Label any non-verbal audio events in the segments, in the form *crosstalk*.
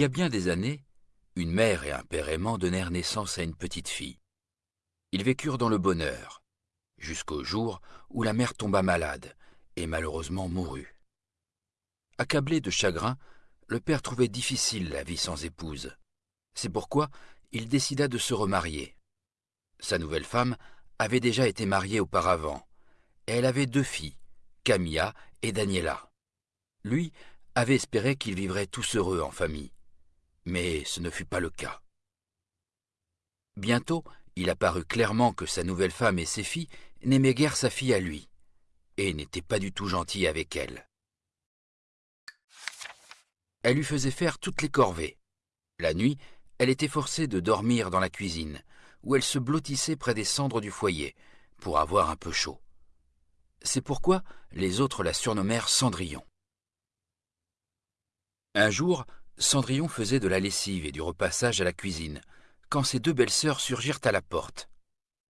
y a bien des années, une mère et un père aimant donnèrent naissance à une petite fille. Ils vécurent dans le bonheur, jusqu'au jour où la mère tomba malade et malheureusement mourut. Accablé de chagrin, le père trouvait difficile la vie sans épouse. C'est pourquoi il décida de se remarier. Sa nouvelle femme avait déjà été mariée auparavant, elle avait deux filles, Camilla et Daniela. Lui avait espéré qu'ils vivraient tous heureux en famille, mais ce ne fut pas le cas. Bientôt, il apparut clairement que sa nouvelle femme et ses filles n'aimaient guère sa fille à lui, et n'étaient pas du tout gentils avec elle. Elle lui faisait faire toutes les corvées. La nuit, elle était forcée de dormir dans la cuisine, où elle se blottissait près des cendres du foyer, pour avoir un peu chaud. C'est pourquoi les autres la surnommèrent Cendrillon. Un jour, Cendrillon faisait de la lessive et du repassage à la cuisine, quand ses deux belles-sœurs surgirent à la porte.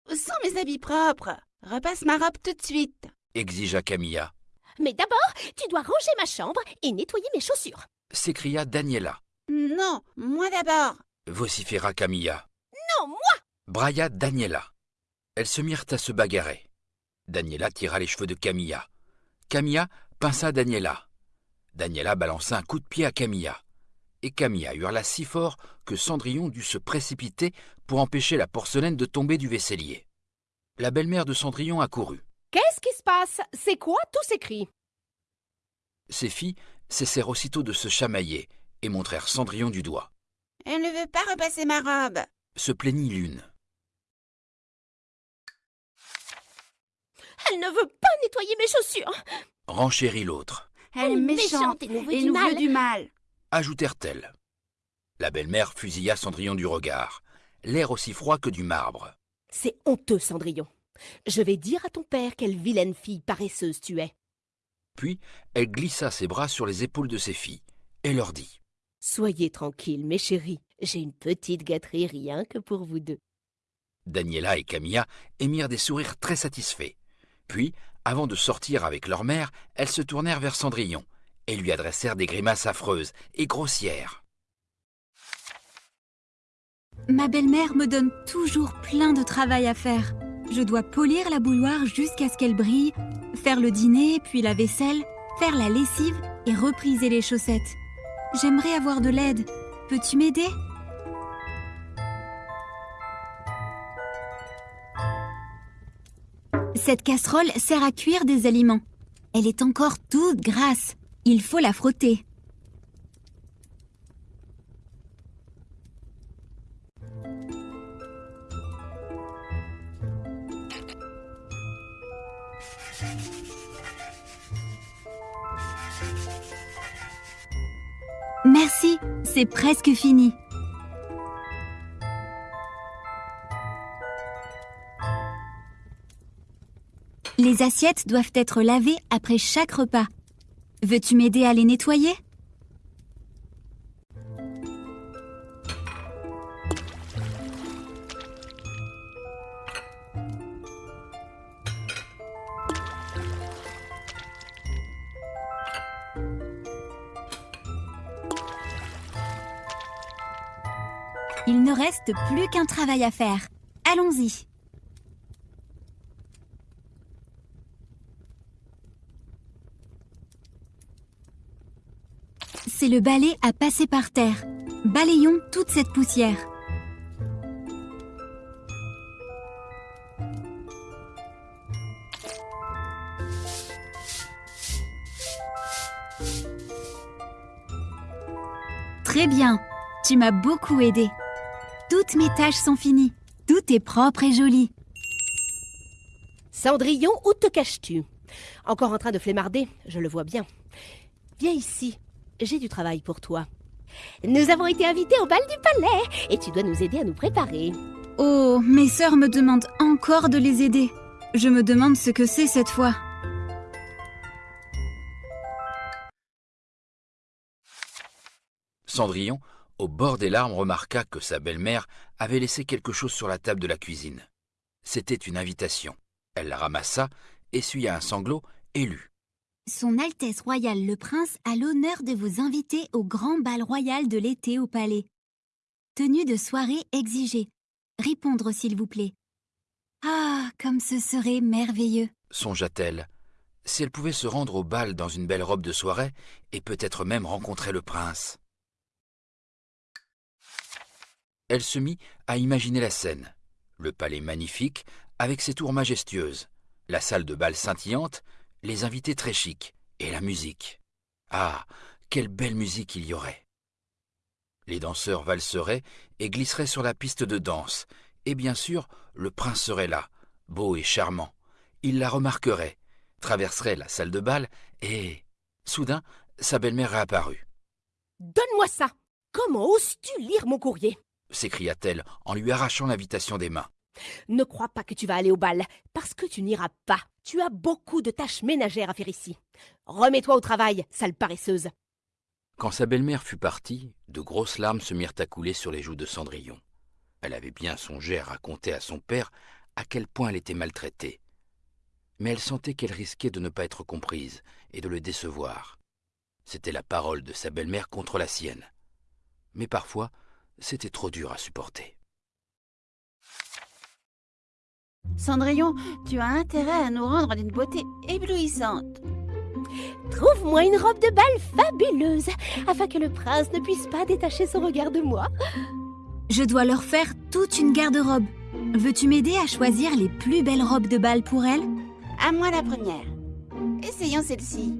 Sans mes habits propres, repasse ma robe tout de suite. Exigea Camilla. Mais d'abord, tu dois ranger ma chambre et nettoyer mes chaussures. S'écria Daniela. Non, moi d'abord. Vociféra Camilla. Non, moi Brailla Daniela. Elles se mirent à se bagarrer. Daniela tira les cheveux de Camilla. Camilla pinça Daniela. Daniela balança un coup de pied à Camilla. Et Camilla hurla si fort que Cendrillon dut se précipiter pour empêcher la porcelaine de tomber du vaisselier. La belle-mère de Cendrillon accourut. Qu'est-ce qui se passe? C'est quoi tous ces cris? Ses filles cessèrent aussitôt de se chamailler et montrèrent Cendrillon du doigt. Elle ne veut pas repasser ma robe. Se plaignit l'une. Elle ne veut pas nettoyer mes chaussures. Renchérit l'autre. Elle est méchante et nous veut et du nous mal. veut du mal. Ajoutèrent-elles. La belle-mère fusilla Cendrillon du regard, l'air aussi froid que du marbre. C'est honteux, Cendrillon. Je vais dire à ton père quelle vilaine fille paresseuse tu es. Puis elle glissa ses bras sur les épaules de ses filles et leur dit Soyez tranquilles, mes chéris. J'ai une petite gâterie rien que pour vous deux. Daniela et Camilla émirent des sourires très satisfaits. Puis, avant de sortir avec leur mère, elles se tournèrent vers Cendrillon et lui adressèrent des grimaces affreuses et grossières. Ma belle-mère me donne toujours plein de travail à faire. Je dois polir la bouilloire jusqu'à ce qu'elle brille, faire le dîner, puis la vaisselle, faire la lessive et repriser les chaussettes. J'aimerais avoir de l'aide. Peux-tu m'aider? Cette casserole sert à cuire des aliments. Elle est encore toute grasse. Il faut la frotter. Merci, c'est presque fini. Les assiettes doivent être lavées après chaque repas. Veux-tu m'aider à les nettoyer? Il ne reste plus qu'un travail à faire. Allons-y. Le balai à passer par terre. Balayons toute cette poussière. Très bien, tu m'as beaucoup aidé. Toutes mes tâches sont finies. Tout est propre et joli. Cendrillon, où te caches-tu? Encore en train de flémarder, je le vois bien. Viens ici, j'ai du travail pour toi. Nous avons été invités au bal du palais et tu dois nous aider à nous préparer. Oh, mes sœurs me demandent encore de les aider. Je me demande ce que c'est cette fois. Cendrillon, au bord des larmes, remarqua que sa belle-mère avait laissé quelque chose sur la table de la cuisine. C'était une invitation. Elle la ramassa, essuya un sanglot et lut. Son Altesse royale le prince a l'honneur de vous inviter au grand bal royal de l'été au palais. Tenue de soirée exigée. Répondre s'il vous plaît. Ah, comme ce serait merveilleux. songea-t-elle. Si elle pouvait se rendre au bal dans une belle robe de soirée et peut-être même rencontrer le prince. Elle se mit à imaginer la scène. Le palais magnifique, avec ses tours majestueuses, la salle de bal scintillante, les invités très chics, et la musique. Ah, quelle belle musique il y aurait. Les danseurs valseraient et glisseraient sur la piste de danse, et bien sûr, le prince serait là, beau et charmant. Il la remarquerait, traverserait la salle de bal, et... Soudain, sa belle-mère réapparut. Donne-moi ça Comment oses-tu lire mon courrier? s'écria-t-elle en lui arrachant l'invitation des mains. Ne crois pas que tu vas aller au bal, parce que tu n'iras pas. Tu as beaucoup de tâches ménagères à faire ici. Remets-toi au travail, sale paresseuse. Quand sa belle-mère fut partie, de grosses larmes se mirent à couler sur les joues de Cendrillon. Elle avait bien songé à raconter à son père à quel point elle était maltraitée. Mais elle sentait qu'elle risquait de ne pas être comprise et de le décevoir. C'était la parole de sa belle-mère contre la sienne. Mais parfois, c'était trop dur à supporter. Cendrillon, tu as intérêt à nous rendre d'une beauté éblouissante. Trouve-moi une robe de bal fabuleuse, afin que le prince ne puisse pas détacher son regard de moi. Je dois leur faire toute une garde-robe. Veux-tu m'aider à choisir les plus belles robes de bal pour elle À moi la première. Essayons celle-ci.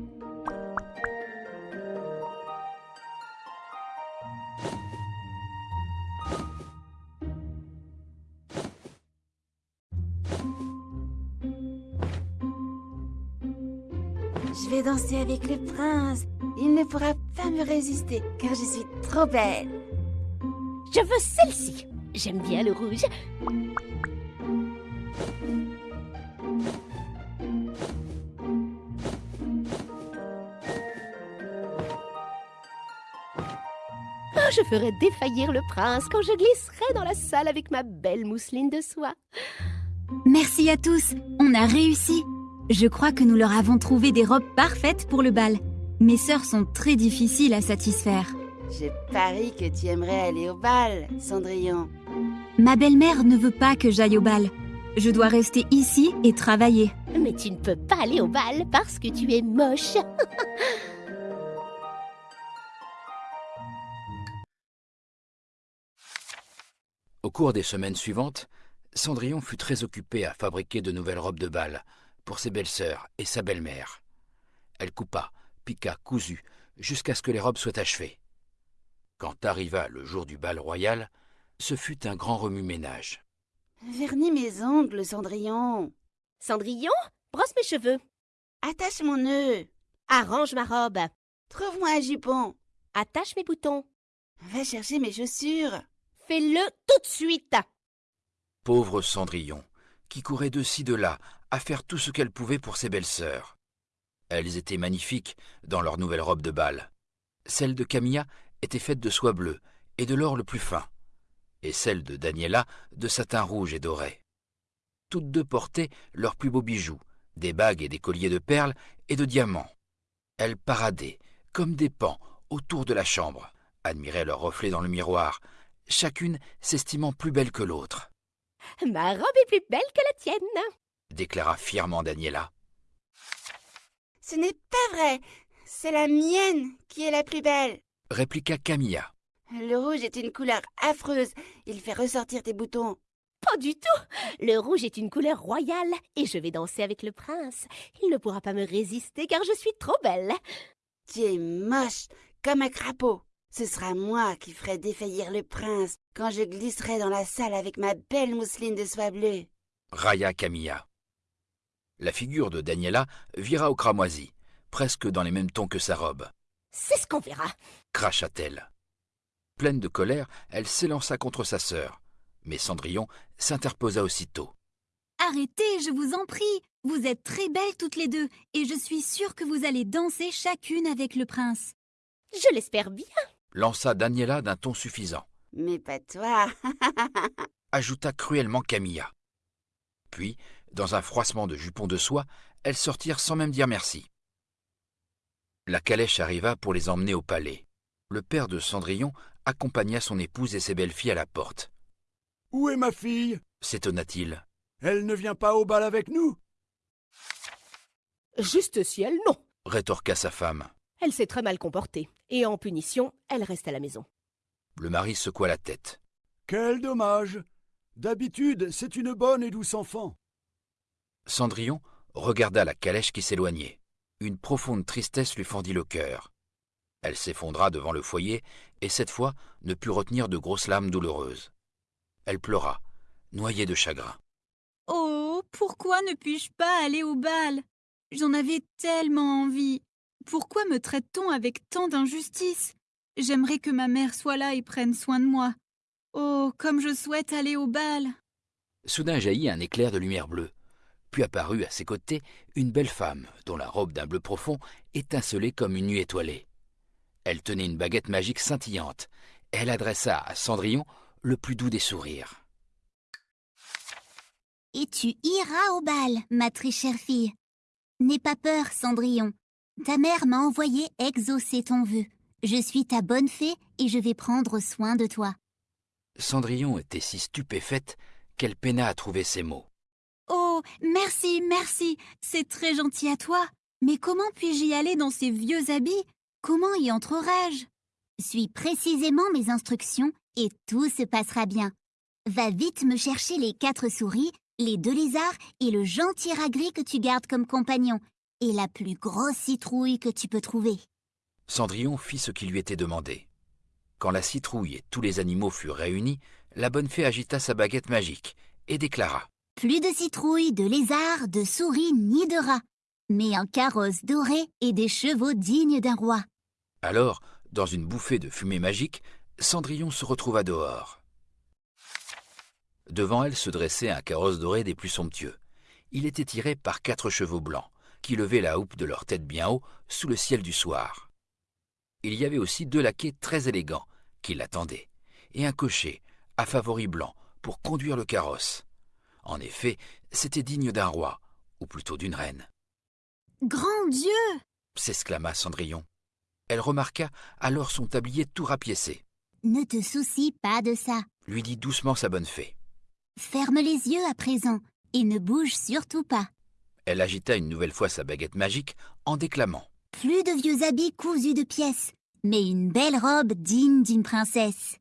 Je vais danser avec le prince. Il ne pourra pas me résister car je suis trop belle. Je veux celle-ci. J'aime bien le rouge. Oh, je ferai défaillir le prince quand je glisserai dans la salle avec ma belle mousseline de soie. Merci à tous, on a réussi. Je crois que nous leur avons trouvé des robes parfaites pour le bal. Mes sœurs sont très difficiles à satisfaire. Je parie que tu aimerais aller au bal, Cendrillon. Ma belle-mère ne veut pas que j'aille au bal. Je dois rester ici et travailler. Mais tu ne peux pas aller au bal parce que tu es moche. *laughs* Au cours des semaines suivantes, Cendrillon fut très occupée à fabriquer de nouvelles robes de bal pour ses belles-sœurs et sa belle-mère. Elle coupa, piqua, cousu, jusqu'à ce que les robes soient achevées. Quand arriva le jour du bal royal, ce fut un grand remue-ménage. Vernis mes ongles, Cendrillon. Cendrillon, brosse mes cheveux. Attache mon nœud. Arrange ma robe. Trouve-moi un jupon. Attache mes boutons. Va chercher mes chaussures. Fais-le tout de suite. Pauvre Cendrillon, qui courait de ci de là à faire tout ce qu'elle pouvait pour ses belles-sœurs. Elles étaient magnifiques dans leurs nouvelles robes de bal. Celle de Camilla était faite de soie bleue et de l'or le plus fin, et celle de Daniela de satin rouge et doré. Toutes deux portaient leurs plus beaux bijoux, des bagues et des colliers de perles et de diamants. Elles paradaient, comme des pans, autour de la chambre, admiraient leurs reflets dans le miroir, chacune s'estimant plus belle que l'autre, Ma robe est plus belle que la tienne. Déclara fièrement Daniela. Ce n'est pas vrai. C'est la mienne qui est la plus belle. Répliqua Camilla. Le rouge est une couleur affreuse. Il fait ressortir tes boutons. Pas du tout. Le rouge est une couleur royale et je vais danser avec le prince. Il ne pourra pas me résister car je suis trop belle. Tu es moche, comme un crapaud. Ce sera moi qui ferai défaillir le prince quand je glisserai dans la salle avec ma belle mousseline de soie bleue. railla Camilla. La figure de Daniela vira au cramoisi, presque dans les mêmes tons que sa robe. C'est ce qu'on verra. Cracha-t-elle. Pleine de colère, elle s'élança contre sa sœur. Mais Cendrillon s'interposa aussitôt. Arrêtez, je vous en prie. Vous êtes très belles toutes les deux, et je suis sûre que vous allez danser chacune avec le prince. Je l'espère bien. Lança Daniela d'un ton suffisant. Mais pas toi. *laughs* Ajouta cruellement Camilla. Puis, dans un froissement de jupons de soie, elles sortirent sans même dire merci. La calèche arriva pour les emmener au palais. Le père de Cendrillon accompagna son épouse et ses belles-filles à la porte. Où est ma fille? S'étonna-t-il. Elle ne vient pas au bal avec nous Juste si elle, non. rétorqua sa femme. Elle s'est très mal comportée. Et en punition, elle reste à la maison. Le mari secoua la tête. Quel dommage D'habitude, c'est une bonne et douce enfant. Cendrillon regarda la calèche qui s'éloignait. Une profonde tristesse lui fendit le cœur. Elle s'effondra devant le foyer et cette fois ne put retenir de grosses larmes douloureuses. Elle pleura, noyée de chagrin. Oh, pourquoi ne puis-je pas aller au bal? J'en avais tellement envie. Pourquoi me traite-t-on avec tant d'injustice? J'aimerais que ma mère soit là et prenne soin de moi. Oh, comme je souhaite aller au bal. Soudain jaillit un éclair de lumière bleue. Puis apparut à ses côtés une belle femme dont la robe d'un bleu profond étincelait comme une nuit étoilée. Elle tenait une baguette magique scintillante. Elle adressa à Cendrillon le plus doux des sourires. Et tu iras au bal, ma très chère fille. N'aie pas peur, Cendrillon. Ta mère m'a envoyé exaucer ton vœu. Je suis ta bonne fée et je vais prendre soin de toi. Cendrillon était si stupéfaite qu'elle peina à trouver ses mots. Merci, merci. C'est très gentil à toi. Mais comment puis-je y aller dans ces vieux habits? Comment y entrerai-je Suis précisément mes instructions et tout se passera bien. Va vite me chercher les quatre souris, les deux lézards et le gentil rat que tu gardes comme compagnon, et la plus grosse citrouille que tu peux trouver. Cendrillon fit ce qui lui était demandé. Quand la citrouille et tous les animaux furent réunis, la bonne fée agita sa baguette magique et déclara Plus de citrouilles, de lézards, de souris ni de rats, mais un carrosse doré et des chevaux dignes d'un roi. Alors, dans une bouffée de fumée magique, Cendrillon se retrouva dehors. Devant elle se dressait un carrosse doré des plus somptueux. Il était tiré par quatre chevaux blancs, qui levaient la houppe de leur tête bien haut sous le ciel du soir. Il y avait aussi deux laquais très élégants qui l'attendaient, et un cocher à favoris blanc pour conduire le carrosse. En effet, c'était digne d'un roi, ou plutôt d'une reine. Grand Dieu s'exclama Cendrillon. Elle remarqua alors son tablier tout rapiécé. Ne te soucie pas de ça. Lui dit doucement sa bonne fée. Ferme les yeux à présent et ne bouge surtout pas. Elle agita une nouvelle fois sa baguette magique en déclamant. Plus de vieux habits cousus de pièces, mais une belle robe digne d'une princesse.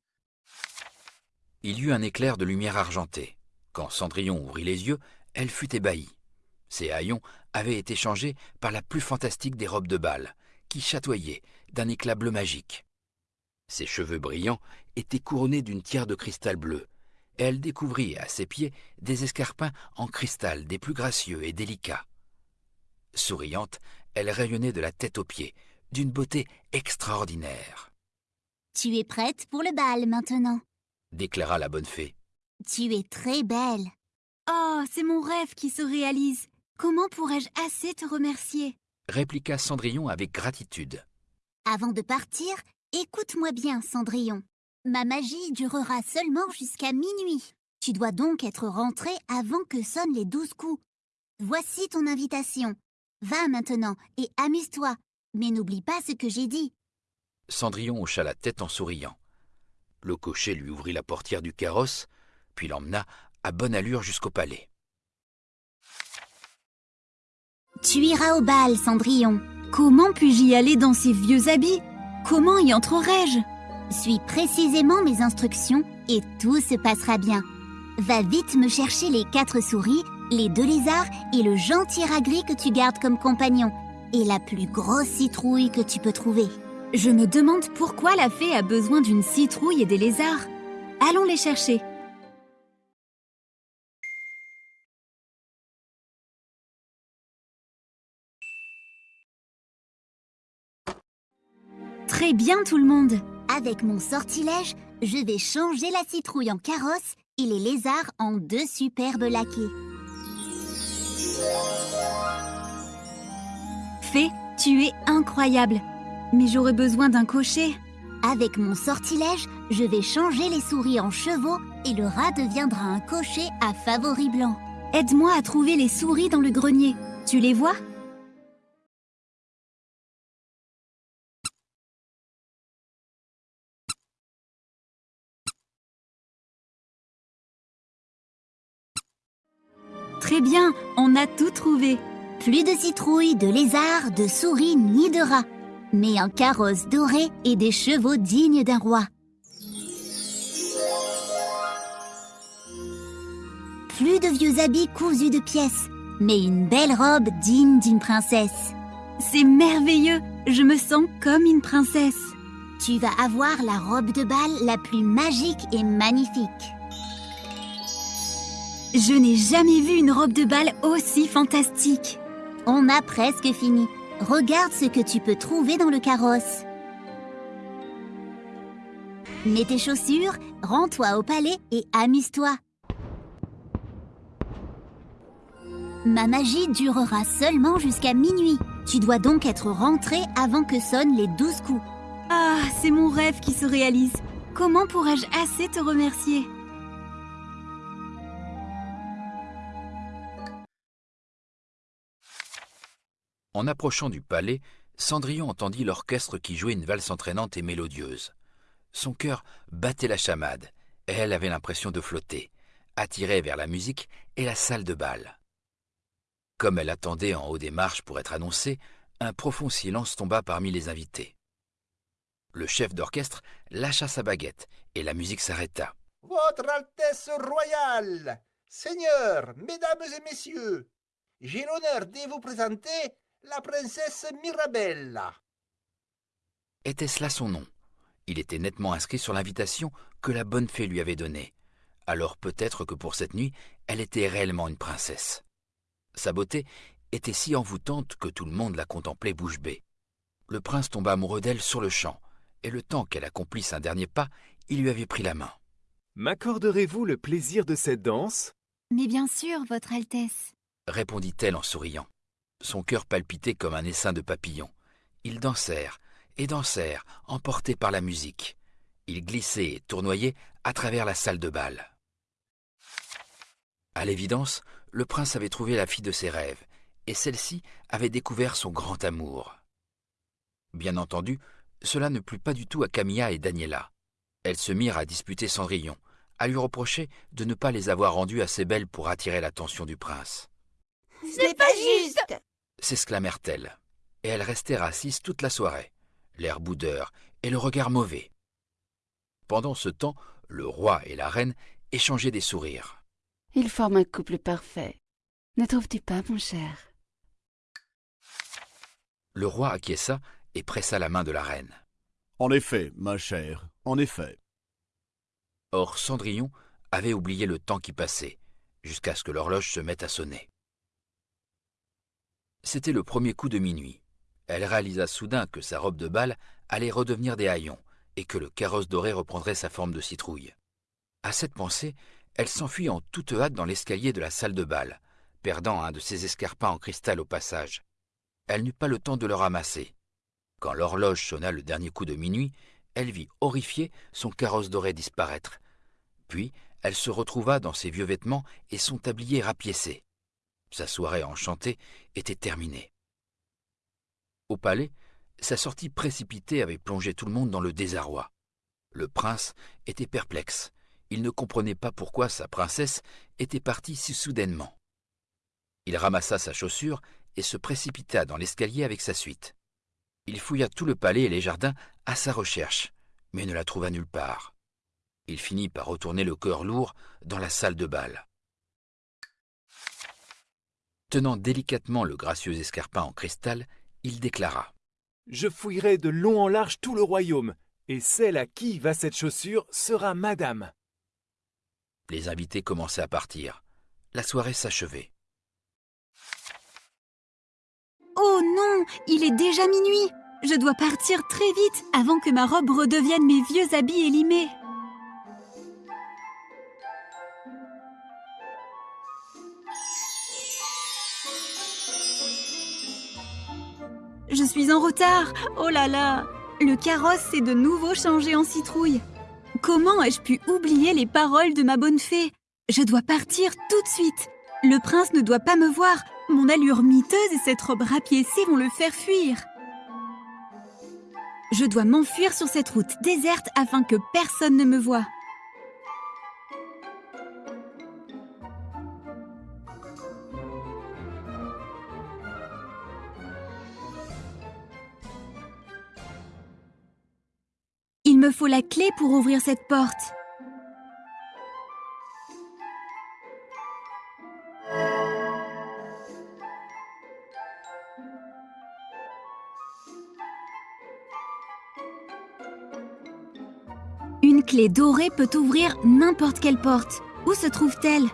Il y eut un éclair de lumière argentée. Quand Cendrillon ouvrit les yeux, elle fut ébahie. Ses haillons avaient été changés par la plus fantastique des robes de bal, qui chatoyait d'un éclat bleu magique. Ses cheveux brillants étaient couronnés d'une tiare de cristal bleu, et elle découvrit à ses pieds des escarpins en cristal des plus gracieux et délicats. Souriante, elle rayonnait de la tête aux pieds, d'une beauté extraordinaire. Tu es prête pour le bal maintenant, déclara la bonne fée. Tu es très belle. Oh, c'est mon rêve qui se réalise. Comment pourrais-je assez te remercier? Répliqua Cendrillon avec gratitude. Avant de partir, écoute-moi bien, Cendrillon. Ma magie durera seulement jusqu'à minuit. Tu dois donc être rentré avant que sonnent les douze coups. Voici ton invitation. Va maintenant et amuse-toi, mais n'oublie pas ce que j'ai dit. Cendrillon hocha la tête en souriant. Le cocher lui ouvrit la portière du carrosse, puis l'emmena à bonne allure jusqu'au palais. Tu iras au bal, Cendrillon. Comment puis-je y aller dans ces vieux habits? Comment y entrerai-je? Suis précisément mes instructions et tout se passera bien. Va vite me chercher les quatre souris, les deux lézards et le gentil rat que tu gardes comme compagnon, et la plus grosse citrouille que tu peux trouver. Je me demande pourquoi la fée a besoin d'une citrouille et des lézards. Allons les chercher. Bien tout le monde. Avec mon sortilège, je vais changer la citrouille en carrosse et les lézards en deux superbes laquais. Fée, tu es incroyable. Mais j'aurais besoin d'un cocher. Avec mon sortilège, je vais changer les souris en chevaux et le rat deviendra un cocher à favoris blancs. Aide-moi à trouver les souris dans le grenier. Tu les vois? Bien, on a tout trouvé. Plus de citrouilles, de lézards, de souris ni de rats, mais un carrosse doré et des chevaux dignes d'un roi. Plus de vieux habits cousus de pièces, mais une belle robe digne d'une princesse. C'est merveilleux, je me sens comme une princesse. Tu vas avoir la robe de bal la plus magique et magnifique. Je n'ai jamais vu une robe de bal aussi fantastique. On a presque fini. Regarde ce que tu peux trouver dans le carrosse. Mets tes chaussures, rends-toi au palais et amuse-toi. Ma magie durera seulement jusqu'à minuit. Tu dois donc être rentré avant que sonnent les douze coups. Ah, c'est mon rêve qui se réalise. Comment pourrais-je assez te remercier? En approchant du palais, Cendrillon entendit l'orchestre qui jouait une valse entraînante et mélodieuse. Son cœur battait la chamade, et elle avait l'impression de flotter, attirée vers la musique et la salle de bal. Comme elle attendait en haut des marches pour être annoncée, un profond silence tomba parmi les invités. Le chef d'orchestre lâcha sa baguette et la musique s'arrêta. Votre Altesse royale, Seigneurs, Mesdames et Messieurs, j'ai l'honneur de vous présenter la princesse Mirabella. Était-ce là son nom? Il était nettement inscrit sur l'invitation que la bonne fée lui avait donnée. Alors peut-être que pour cette nuit, elle était réellement une princesse. Sa beauté était si envoûtante que tout le monde la contemplait bouche bée. Le prince tomba amoureux d'elle sur le champ, et le temps qu'elle accomplisse un dernier pas, il lui avait pris la main. M'accorderez-vous le plaisir de cette danse? Mais bien sûr, Votre Altesse. répondit-elle en souriant. Son cœur palpitait comme un essaim de papillons. Ils dansèrent et dansèrent, emportés par la musique. Ils glissaient et tournoyaient à travers la salle de bal. À l'évidence, le prince avait trouvé la fille de ses rêves, et celle-ci avait découvert son grand amour. Bien entendu, cela ne plut pas du tout à Camilla et Daniela. Elles se mirent à disputer Cendrillon, à lui reprocher de ne pas les avoir rendues assez belles pour attirer l'attention du prince. Ce n'est pas juste s'exclamèrent-elles, et elles restèrent assises toute la soirée, l'air boudeur et le regard mauvais. Pendant ce temps, le roi et la reine échangeaient des sourires. Ils forment un couple parfait. Ne trouves-tu pas, mon cher? Le roi acquiesça et pressa la main de la reine. En effet, ma chère, en effet. Or Cendrillon avait oublié le temps qui passait, jusqu'à ce que l'horloge se mette à sonner. C'était le premier coup de minuit. Elle réalisa soudain que sa robe de bal allait redevenir des haillons et que le carrosse doré reprendrait sa forme de citrouille. À cette pensée, elle s'enfuit en toute hâte dans l'escalier de la salle de bal, perdant un de ses escarpins en cristal au passage. Elle n'eut pas le temps de le ramasser. Quand l'horloge sonna le dernier coup de minuit, elle vit horrifiée son carrosse doré disparaître. Puis elle se retrouva dans ses vieux vêtements et son tablier rapiécé. Sa soirée enchantée était terminée. Au palais, sa sortie précipitée avait plongé tout le monde dans le désarroi. Le prince était perplexe. Il ne comprenait pas pourquoi sa princesse était partie si soudainement. Il ramassa sa chaussure et se précipita dans l'escalier avec sa suite. Il fouilla tout le palais et les jardins à sa recherche, mais ne la trouva nulle part. Il finit par retourner le cœur lourd dans la salle de bal. Tenant délicatement le gracieux escarpin en cristal, il déclara Je fouillerai de long en large tout le royaume, et celle à qui va cette chaussure sera madame. Les invités commençaient à partir. La soirée s'achevait. Oh non, il est déjà minuit. Je dois partir très vite avant que ma robe redevienne mes vieux habits élimés. Je suis en retard. Oh là là. Le carrosse s'est de nouveau changé en citrouille. Comment ai-je pu oublier les paroles de ma bonne fée? Je dois partir tout de suite. Le prince ne doit pas me voir. Mon allure miteuse et cette robe rapiécée vont le faire fuir. Je dois m'enfuir sur cette route déserte afin que personne ne me voie. Me faut la clé pour ouvrir cette porte. Une clé dorée peut ouvrir n'importe quelle porte. Où se trouve-t-elle?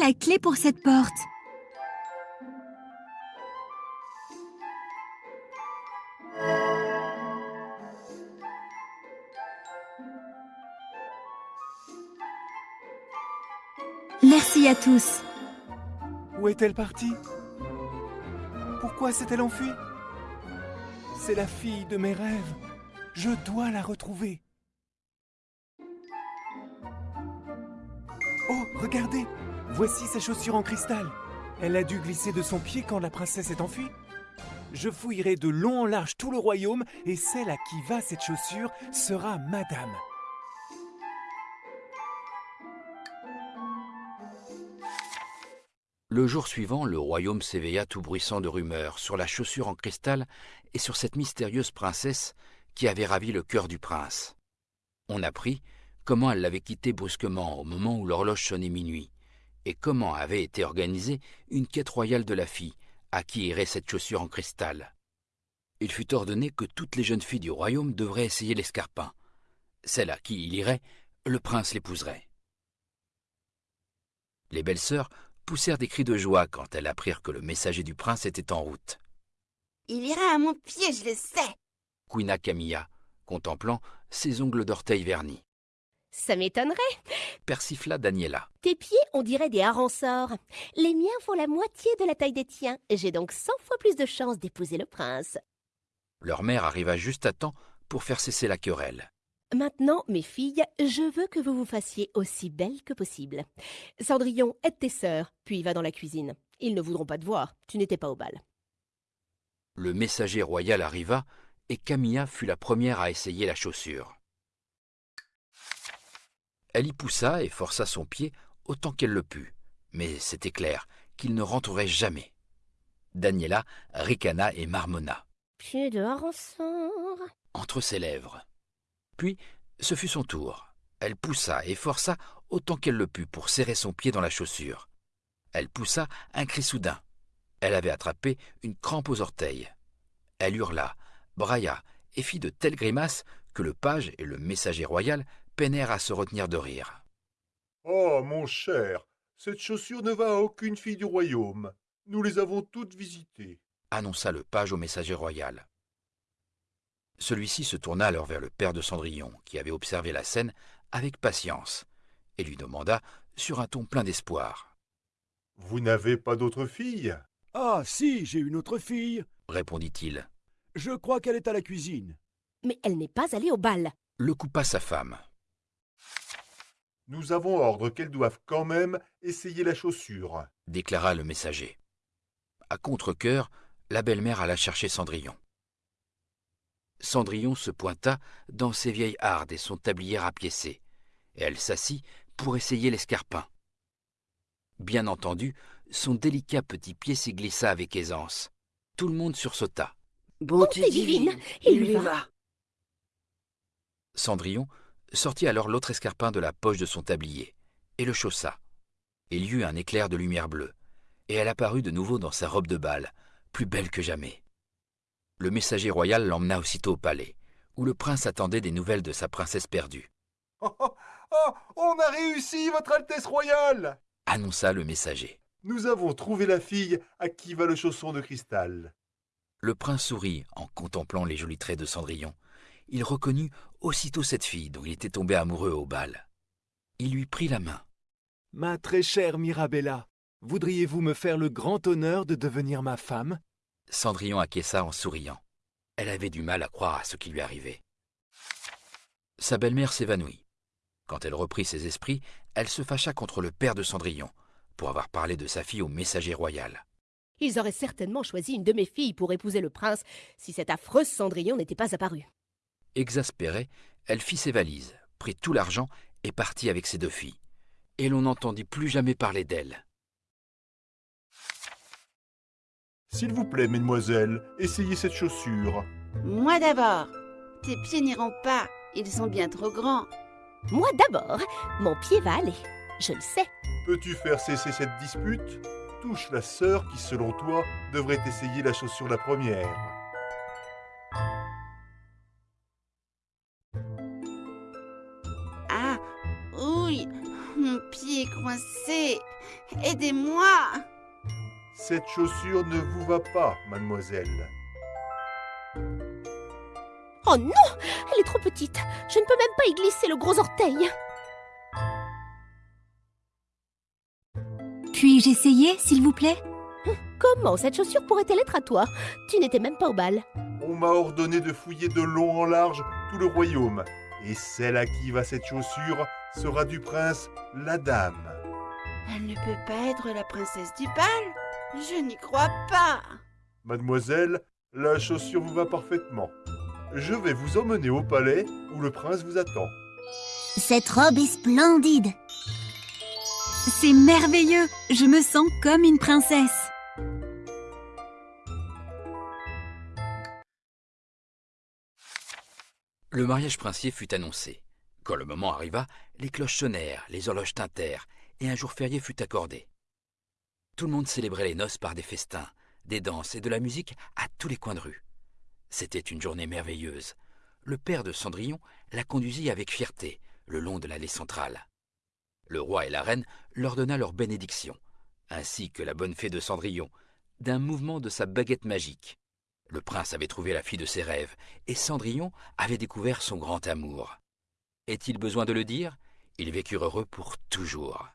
La clé pour cette porte Merci à tous. Où est-elle partie? Pourquoi s'est-elle enfuie? C'est la fille de mes rêves. Je dois la retrouver. Oh, regardez Voici ses chaussures en cristal. Elle a dû glisser de son pied quand la princesse est enfuie. Je fouillerai de long en large tout le royaume et celle à qui va cette chaussure sera madame. Le jour suivant, le royaume s'éveilla tout bruissant de rumeurs sur la chaussure en cristal et sur cette mystérieuse princesse qui avait ravi le cœur du prince. On apprit comment elle l'avait quitté brusquement au moment où l'horloge sonnait minuit, et comment avait été organisée une quête royale de la fille à qui irait cette chaussure en cristal? Il fut ordonné que toutes les jeunes filles du royaume devraient essayer l'escarpin. Celle à qui il irait, le prince l'épouserait. Les belles sœurs poussèrent des cris de joie quand elles apprirent que le messager du prince était en route. Il ira à mon pied, je le sais. Couina Camilla, contemplant ses ongles d'orteil vernis. Ça m'étonnerait. Persifla Daniela. Tes pieds, on dirait des harensorts. Les miens font la moitié de la taille des tiens. J'ai donc cent fois plus de chances d'épouser le prince. Leur mère arriva juste à temps pour faire cesser la querelle. Maintenant, mes filles, je veux que vous vous fassiez aussi belles que possible. Cendrillon, aide tes sœurs, puis va dans la cuisine. Ils ne voudront pas te voir, tu n'étais pas au bal. Le messager royal arriva et Camilla fut la première à essayer la chaussure. Elle y poussa et força son pied autant qu'elle le put, mais c'était clair qu'il ne rentrerait jamais. Daniela ricana et marmonna. Pieds de harensorts. entre ses lèvres. Puis, ce fut son tour. Elle poussa et força autant qu'elle le put pour serrer son pied dans la chaussure. Elle poussa un cri soudain. Elle avait attrapé une crampe aux orteils. Elle hurla, brailla et fit de telles grimaces que le page et le messager royal peinèrent à se retenir de rire. Oh, mon cher, cette chaussure ne va à aucune fille du royaume. Nous les avons toutes visitées. annonça le page au messager royal. Celui-ci se tourna alors vers le père de Cendrillon, qui avait observé la scène avec patience, et lui demanda, sur un ton plein d'espoir. Vous n'avez pas d'autre fille Ah, si, j'ai une autre fille. Répondit-il. Je crois qu'elle est à la cuisine. Mais elle n'est pas allée au bal. Le coupa sa femme. Nous avons ordre qu'elles doivent quand même essayer la chaussure. déclara le messager. À contre-cœur, la belle-mère alla chercher Cendrillon. Cendrillon se pointa dans ses vieilles hardes et son tablier rapiécé, et elle s'assit pour essayer l'escarpin. Bien entendu, son délicat petit pied s'y glissa avec aisance. Tout le monde sursauta. Bonté divine, il lui va. Cendrillon sortit alors l'autre escarpin de la poche de son tablier et le chaussa. Il y eut un éclair de lumière bleue, et elle apparut de nouveau dans sa robe de bal, plus belle que jamais. Le messager royal l'emmena aussitôt au palais, où le prince attendait des nouvelles de sa princesse perdue, *laughs* Oh, oh, oh, on a réussi, Votre Altesse royale annonça le messager. Nous avons trouvé la fille à qui va le chausson de cristal. Le prince sourit en contemplant les jolis traits de Cendrillon. Il reconnut aussitôt cette fille dont il était tombé amoureux au bal. Il lui prit la main. Ma très chère Mirabella, voudriez-vous me faire le grand honneur de devenir ma femme? Cendrillon acquiesça en souriant. Elle avait du mal à croire à ce qui lui arrivait. Sa belle-mère s'évanouit. Quand elle reprit ses esprits, elle se fâcha contre le père de Cendrillon pour avoir parlé de sa fille au messager royal. Ils auraient certainement choisi une de mes filles pour épouser le prince si cette affreuse Cendrillon n'était pas apparue. Exaspérée, elle fit ses valises, prit tout l'argent et partit avec ses deux filles. Et l'on n'entendit plus jamais parler d'elle. S'il vous plaît, mesdemoiselles, essayez cette chaussure. Moi d'abord. Tes pieds n'iront pas. Ils sont bien trop grands. Moi d'abord, mon pied va aller. Je le sais. Peux-tu faire cesser cette dispute? Touche la sœur qui, selon toi, devrait essayer la chaussure la première. Pied est coincé. Aidez-moi. Cette chaussure ne vous va pas, mademoiselle. Oh non Elle est trop petite. Je ne peux même pas y glisser le gros orteil. Puis-je essayer, s'il vous plaît? Comment cette chaussure pourrait-elle être à toi? Tu n'étais même pas au bal. On m'a ordonné de fouiller de long en large tout le royaume, et celle à qui va cette chaussure? Sera du prince la dame. Elle ne peut pas être la princesse du bal. Je n'y crois pas. Mademoiselle, la chaussure vous va parfaitement. Je vais vous emmener au palais où le prince vous attend. Cette robe est splendide. C'est merveilleux Je me sens comme une princesse Le mariage princier fut annoncé. Quand le moment arriva, les cloches sonnèrent, les horloges tintèrent, et un jour férié fut accordé. Tout le monde célébrait les noces par des festins, des danses et de la musique à tous les coins de rue. C'était une journée merveilleuse. Le père de Cendrillon la conduisit avec fierté le long de l'allée centrale. Le roi et la reine leur donna leur bénédiction, ainsi que la bonne fée de Cendrillon, d'un mouvement de sa baguette magique. Le prince avait trouvé la fille de ses rêves, et Cendrillon avait découvert son grand amour. Est-il besoin de le dire? Ils vécurent heureux pour toujours.